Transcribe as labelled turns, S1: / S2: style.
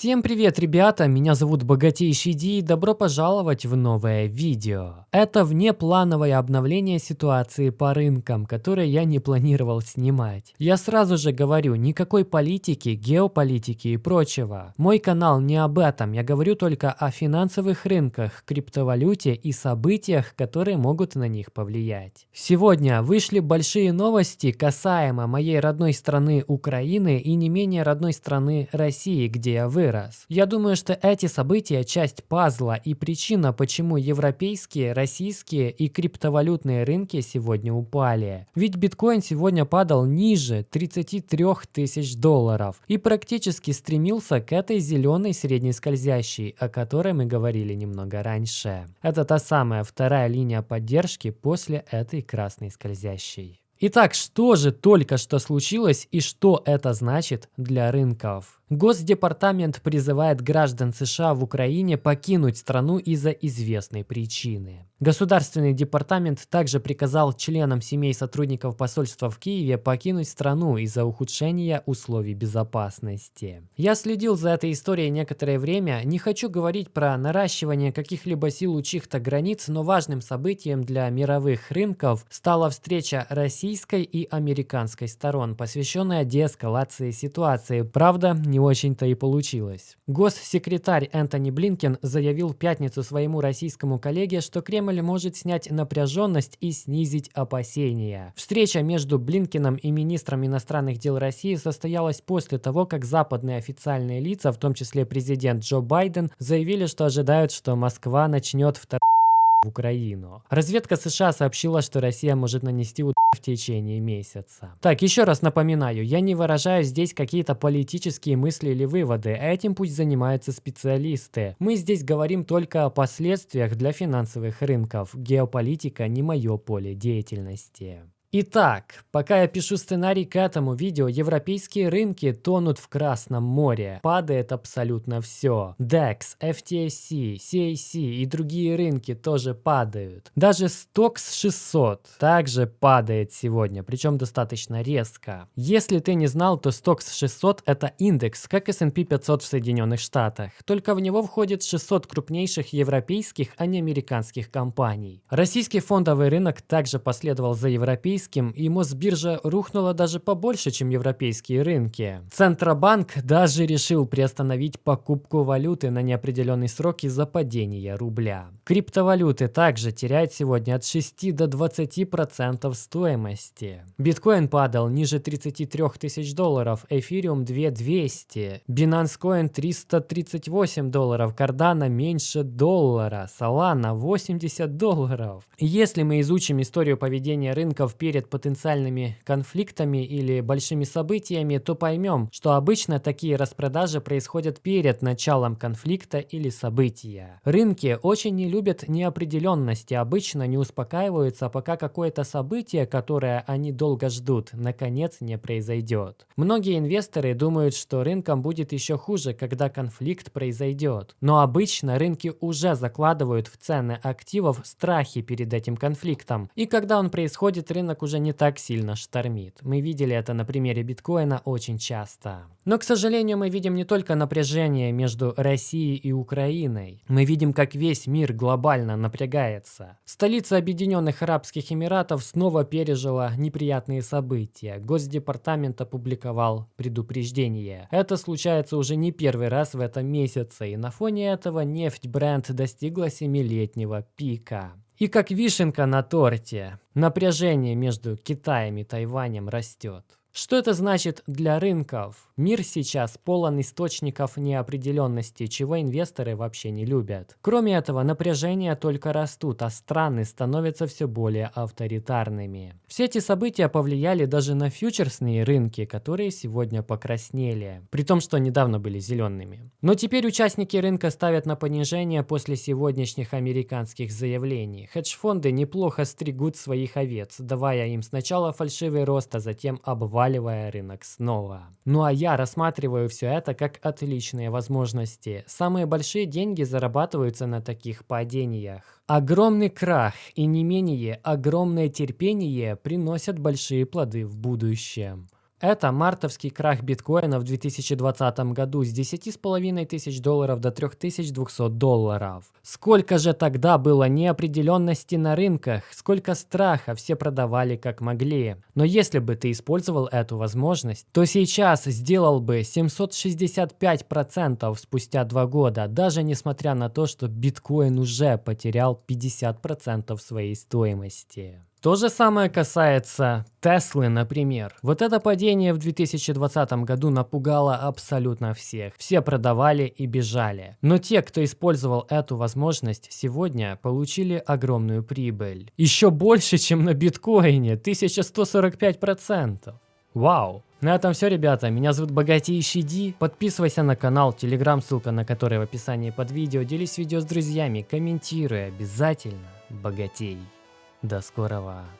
S1: Всем привет, ребята! Меня зовут Богатейший Ди и добро пожаловать в новое видео. Это внеплановое обновление ситуации по рынкам, которое я не планировал снимать. Я сразу же говорю, никакой политики, геополитики и прочего. Мой канал не об этом, я говорю только о финансовых рынках, криптовалюте и событиях, которые могут на них повлиять. Сегодня вышли большие новости касаемо моей родной страны Украины и не менее родной страны России, где я вырос вырос. Я думаю, что эти события – часть пазла и причина, почему европейские, российские и криптовалютные рынки сегодня упали. Ведь биткоин сегодня падал ниже 33 тысяч долларов и практически стремился к этой зеленой средней скользящей, о которой мы говорили немного раньше. Это та самая вторая линия поддержки после этой красной скользящей. Итак, что же только что случилось и что это значит для рынков? Госдепартамент призывает граждан США в Украине покинуть страну из-за известной причины. Государственный департамент также приказал членам семей сотрудников посольства в Киеве покинуть страну из-за ухудшения условий безопасности. Я следил за этой историей некоторое время, не хочу говорить про наращивание каких-либо сил у чьих-то границ, но важным событием для мировых рынков стала встреча российской и американской сторон, посвященная деэскалации ситуации. Правда, не очень-то и получилось. Госсекретарь Энтони Блинкен заявил в пятницу своему российскому коллеге, что Кремль может снять напряженность и снизить опасения. Встреча между Блинкеном и министром иностранных дел России состоялась после того, как западные официальные лица, в том числе президент Джо Байден, заявили, что ожидают, что Москва начнет второй в Украину. Разведка США сообщила, что Россия может нанести удар в течение месяца. Так, еще раз напоминаю, я не выражаю здесь какие-то политические мысли или выводы, этим пусть занимаются специалисты. Мы здесь говорим только о последствиях для финансовых рынков. Геополитика не мое поле деятельности. Итак, пока я пишу сценарий к этому видео, европейские рынки тонут в Красном море. Падает абсолютно все. DEX, FTSE, CAC и другие рынки тоже падают. Даже STOXX 600 также падает сегодня, причем достаточно резко. Если ты не знал, то STOXX 600 это индекс, как S&P 500 в Соединенных Штатах. Только в него входит 600 крупнейших европейских, а не американских компаний. Российский фондовый рынок также последовал за европейским российским, и Мосбиржа рухнула даже побольше, чем европейские рынки. Центробанк даже решил приостановить покупку валюты на неопределенный срок из-за падения рубля. Криптовалюты также теряют сегодня от 6 до 20% стоимости. Биткоин падал ниже 33 тысяч долларов, эфириум 2200, Binance Coin 338 долларов, Cardano меньше доллара, Solana 80 долларов. Если мы изучим историю поведения рынков перед перед потенциальными конфликтами или большими событиями, то поймем, что обычно такие распродажи происходят перед началом конфликта или события. Рынки очень не любят неопределенности, обычно не успокаиваются, пока какое-то событие, которое они долго ждут, наконец не произойдет. Многие инвесторы думают, что рынкам будет еще хуже, когда конфликт произойдет. Но обычно рынки уже закладывают в цены активов страхи перед этим конфликтом. И когда он происходит, рынок рынок уже не так сильно штормит. Мы видели это на примере биткоина очень часто. Но, к сожалению, мы видим не только напряжение между Россией и Украиной. Мы видим, как весь мир глобально напрягается. Столица Объединенных Арабских Эмиратов снова пережила неприятные события. Госдепартамент опубликовал предупреждение. Это случается уже не первый раз в этом месяце, и на фоне этого нефть бренд достигла семилетнего пика. И как вишенка на торте, напряжение между Китаем и Тайванем растет. Что это значит для рынков? Мир сейчас полон источников неопределенности, чего инвесторы вообще не любят. Кроме этого, напряжения только растут, а страны становятся все более авторитарными. Все эти события повлияли даже на фьючерсные рынки, которые сегодня покраснели, при том, что недавно были зелеными. Но теперь участники рынка ставят на понижение после сегодняшних американских заявлений. Хедж-фонды неплохо стригут своих овец, давая им сначала фальшивый рост, а затем обваливая рынок снова. Ну а я рассматриваю все это как отличные возможности. Самые большие деньги зарабатываются на таких падениях. Огромный крах и не менее огромное терпение приносят большие плоды в будущем. Это мартовский крах биткоина в 2020 году с 10,5 тысяч долларов до 3200 долларов. Сколько же тогда было неопределенности на рынках, сколько страха все продавали как могли. Но если бы ты использовал эту возможность, то сейчас сделал бы 765% спустя два года, даже несмотря на то, что биткоин уже потерял 50% своей стоимости. То же самое касается Теслы, например. Вот это падение в 2020 году напугало абсолютно всех. Все продавали и бежали. Но те, кто использовал эту возможность, сегодня получили огромную прибыль. Еще больше, чем на биткоине. 1145%. Вау! На этом все, ребята. Меня зовут Богатейший Ди. Подписывайся на канал, телеграм, ссылка на который в описании под видео. Делись видео с друзьями, комментируй обязательно. Богатей. До скорого!